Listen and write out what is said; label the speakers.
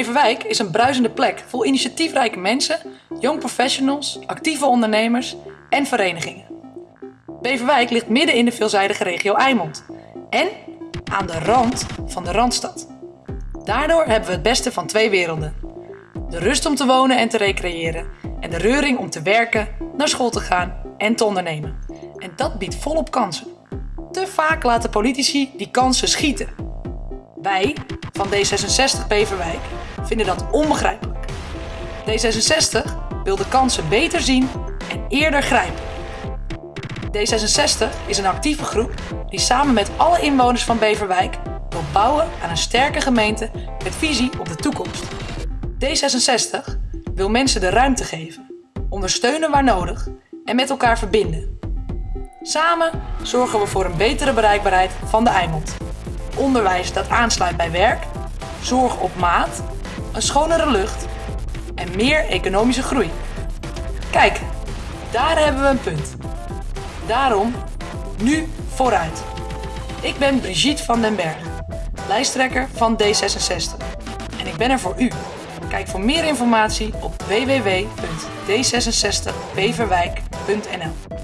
Speaker 1: Beverwijk is een bruisende plek vol initiatiefrijke mensen, young professionals, actieve ondernemers en verenigingen. Beverwijk ligt midden in de veelzijdige regio Eimond en aan de rand van de Randstad. Daardoor hebben we het beste van twee werelden. De rust om te wonen en te recreëren en de reuring om te werken, naar school te gaan en te ondernemen. En dat biedt volop kansen. Te vaak laten politici die kansen schieten. Wij van D66 Beverwijk vinden dat onbegrijpelijk. D66 wil de kansen beter zien en eerder grijpen. D66 is een actieve groep die samen met alle inwoners van Beverwijk wil bouwen aan een sterke gemeente met visie op de toekomst. D66 wil mensen de ruimte geven, ondersteunen waar nodig en met elkaar verbinden. Samen zorgen we voor een betere bereikbaarheid van de Eimond. Onderwijs dat aansluit bij werk, zorg op maat, een schonere lucht en meer economische groei. Kijk, daar hebben we een punt. Daarom nu vooruit. Ik ben Brigitte van den Berg, lijsttrekker van D66. En ik ben er voor u. Kijk voor meer informatie op www.d66beverwijk.nl